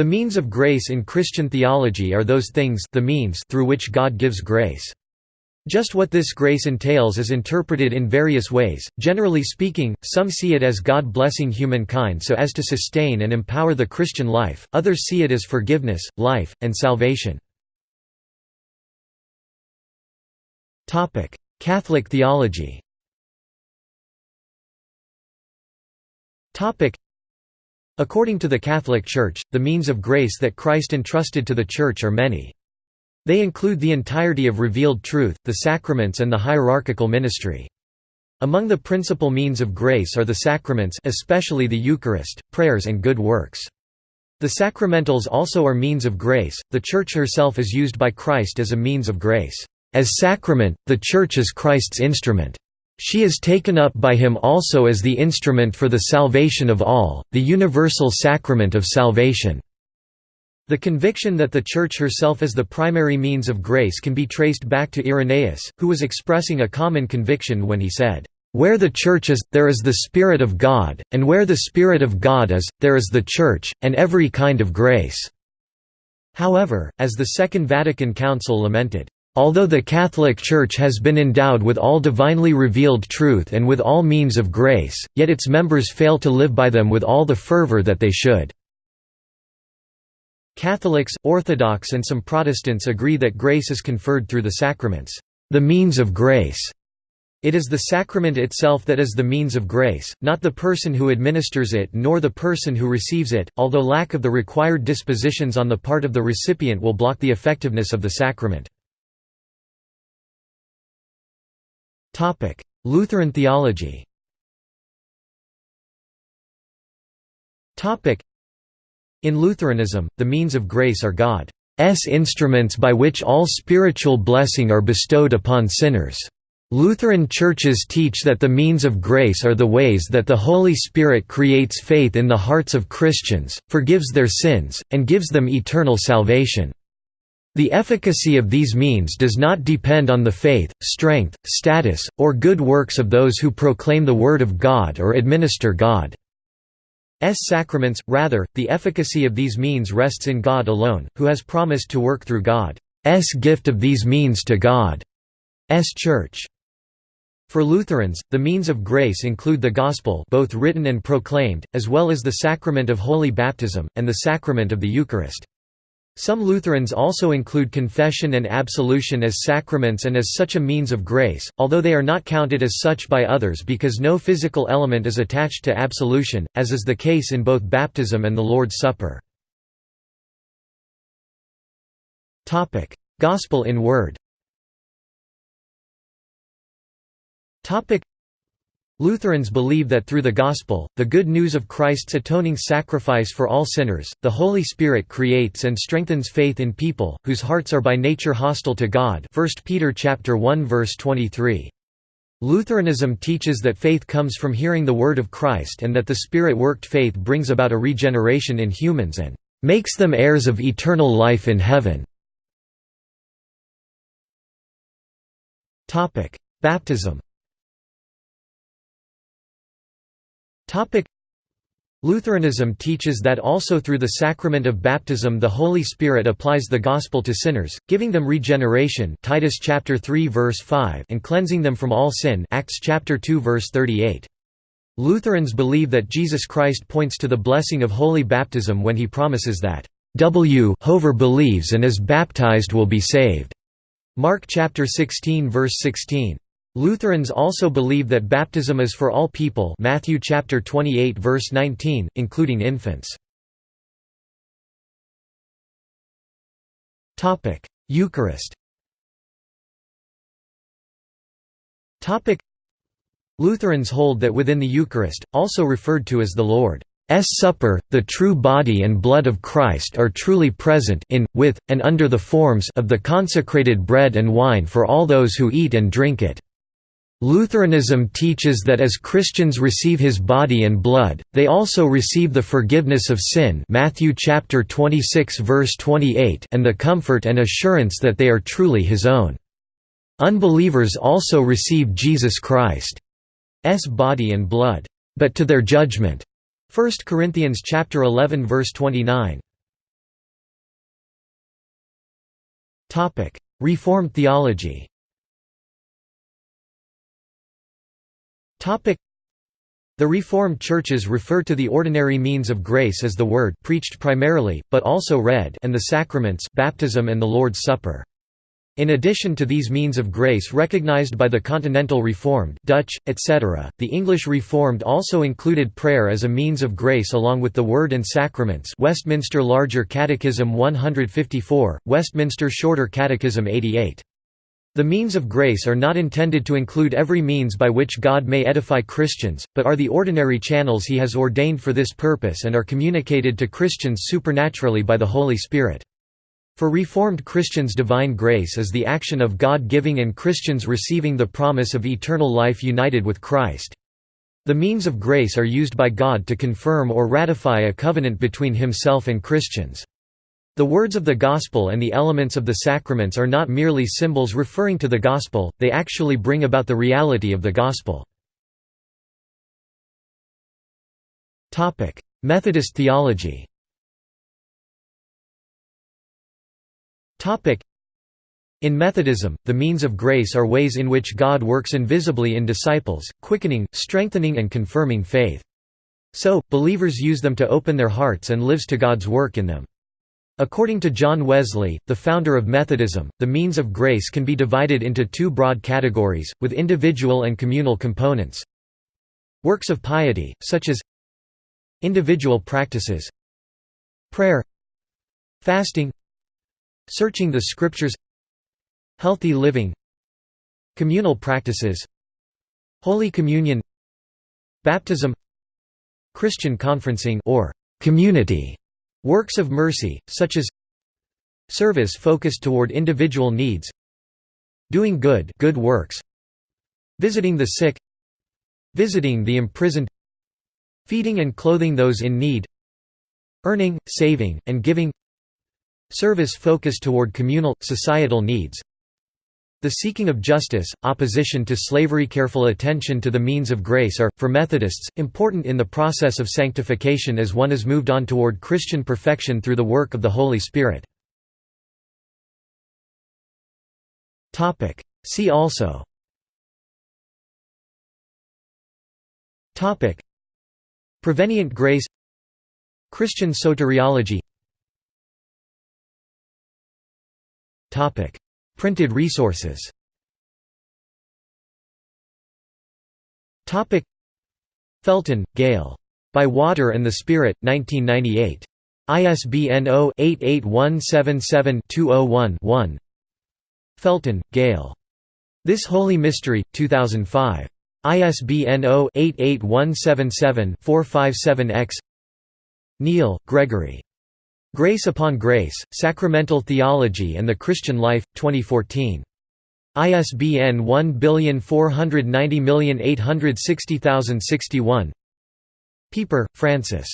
The means of grace in Christian theology are those things the means through which God gives grace. Just what this grace entails is interpreted in various ways. Generally speaking, some see it as God blessing humankind so as to sustain and empower the Christian life, others see it as forgiveness, life, and salvation. Catholic theology According to the Catholic Church, the means of grace that Christ entrusted to the Church are many. They include the entirety of revealed truth, the sacraments and the hierarchical ministry. Among the principal means of grace are the sacraments especially the Eucharist, prayers and good works. The sacramentals also are means of grace, the Church herself is used by Christ as a means of grace. As sacrament, the Church is Christ's instrument. She is taken up by him also as the instrument for the salvation of all, the universal sacrament of salvation." The conviction that the Church herself is the primary means of grace can be traced back to Irenaeus, who was expressing a common conviction when he said, "...where the Church is, there is the Spirit of God, and where the Spirit of God is, there is the Church, and every kind of grace." However, as the Second Vatican Council lamented, Although the Catholic Church has been endowed with all divinely revealed truth and with all means of grace, yet its members fail to live by them with all the fervor that they should. Catholics, Orthodox and some Protestants agree that grace is conferred through the sacraments, the means of grace. It is the sacrament itself that is the means of grace, not the person who administers it nor the person who receives it, although lack of the required dispositions on the part of the recipient will block the effectiveness of the sacrament. Lutheran theology Topic: In Lutheranism, the means of grace are God's instruments by which all spiritual blessing are bestowed upon sinners. Lutheran churches teach that the means of grace are the ways that the Holy Spirit creates faith in the hearts of Christians, forgives their sins, and gives them eternal salvation. The efficacy of these means does not depend on the faith, strength, status, or good works of those who proclaim the Word of God or administer God's sacraments, rather, the efficacy of these means rests in God alone, who has promised to work through God's gift of these means to God's Church. For Lutherans, the means of grace include the Gospel both written and proclaimed, as well as the sacrament of Holy Baptism, and the sacrament of the Eucharist. Some Lutherans also include confession and absolution as sacraments and as such a means of grace, although they are not counted as such by others because no physical element is attached to absolution, as is the case in both baptism and the Lord's Supper. Gospel in word Lutherans believe that through the Gospel, the good news of Christ's atoning sacrifice for all sinners, the Holy Spirit creates and strengthens faith in people, whose hearts are by nature hostile to God 1 Peter 1 verse 23. Lutheranism teaches that faith comes from hearing the word of Christ and that the Spirit-worked faith brings about a regeneration in humans and "...makes them heirs of eternal life in heaven." Baptism Lutheranism teaches that also through the sacrament of baptism the Holy Spirit applies the gospel to sinners, giving them regeneration Titus chapter 3 verse 5 and cleansing them from all sin Acts chapter 2 verse 38. Lutherans believe that Jesus Christ points to the blessing of holy baptism when he promises that W whoever believes and is baptized will be saved. Mark chapter 16 verse 16. Lutherans also believe that baptism is for all people Matthew chapter 28 verse 19, including infants. Eucharist. Lutherans hold that within the Eucharist, also referred to as the Lord's Supper, the true body and blood of Christ are truly present in, with, and under the forms of the consecrated bread and wine for all those who eat and drink it. Lutheranism teaches that as Christians receive his body and blood, they also receive the forgiveness of sin Matthew chapter 26 verse 28 and the comfort and assurance that they are truly his own. Unbelievers also receive Jesus Christ's body and blood, but to their judgment. 1 Corinthians chapter 11 verse 29. Topic: Reformed theology. The Reformed churches refer to the ordinary means of grace as the Word preached primarily, but also read and the sacraments baptism and the Lord's Supper. In addition to these means of grace recognized by the Continental Reformed Dutch, etc., the English Reformed also included prayer as a means of grace along with the Word and Sacraments Westminster Larger Catechism 154, Westminster Shorter Catechism 88. The means of grace are not intended to include every means by which God may edify Christians, but are the ordinary channels he has ordained for this purpose and are communicated to Christians supernaturally by the Holy Spirit. For Reformed Christians divine grace is the action of God giving and Christians receiving the promise of eternal life united with Christ. The means of grace are used by God to confirm or ratify a covenant between himself and Christians. The words of the Gospel and the elements of the sacraments are not merely symbols referring to the Gospel, they actually bring about the reality of the Gospel. Methodist theology in Methodism, the means of grace are ways in which God works invisibly in disciples, quickening, strengthening and confirming faith. So, believers use them to open their hearts and lives to God's work in them. According to John Wesley, the founder of Methodism, the means of grace can be divided into two broad categories, with individual and communal components. Works of piety, such as individual practices prayer fasting searching the scriptures healthy living communal practices holy communion baptism christian conferencing or community Works of mercy, such as Service focused toward individual needs Doing good good works Visiting the sick Visiting the imprisoned Feeding and clothing those in need Earning, saving, and giving Service focused toward communal, societal needs the seeking of justice, opposition to slavery careful attention to the means of grace are, for Methodists, important in the process of sanctification as one is moved on toward Christian perfection through the work of the Holy Spirit. See also. Prevenient grace. Christian soteriology Printed resources Felton, Gail. By Water and the Spirit, 1998. ISBN 0-88177-201-1 Felton, Gail. This Holy Mystery, 2005. ISBN 0-88177-457-X Neal, Gregory. Grace Upon Grace, Sacramental Theology and the Christian Life, 2014. ISBN 1490860061 Pieper, Francis.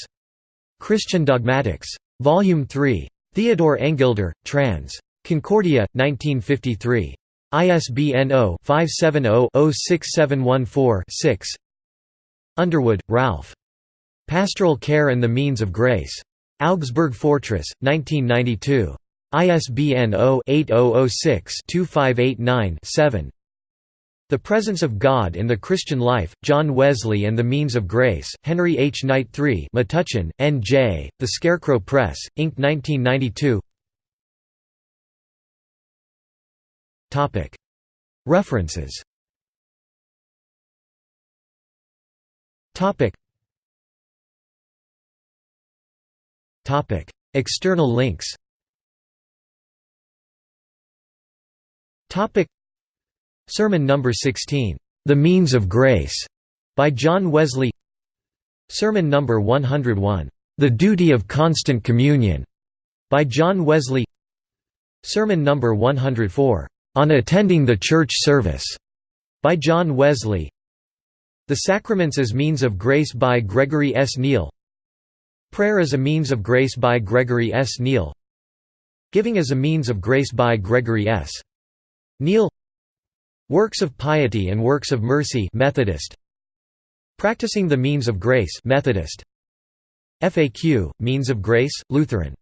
Christian Dogmatics. Volume 3. Theodore Engelder, trans. Concordia, 1953. ISBN 0-570-06714-6 Underwood, Ralph. Pastoral Care and the Means of Grace. Augsburg Fortress, 1992. ISBN 0-8006-2589-7 The Presence of God in the Christian Life, John Wesley and the Means of Grace, Henry H. Knight III Metuchen, N.J., The Scarecrow Press, Inc. 1992 References External links. Topic: Sermon number 16, "The Means of Grace," by John Wesley. Sermon number 101, "The Duty of Constant Communion," by John Wesley. Sermon number 104, "On Attending the Church Service," by John Wesley. The Sacraments as Means of Grace by Gregory S. Neal Prayer as a Means of Grace by Gregory S. Neal. Giving as a Means of Grace by Gregory S. Neal. Works of Piety and Works of Mercy Methodist. Practicing the Means of Grace Methodist. FAQ Means of Grace Lutheran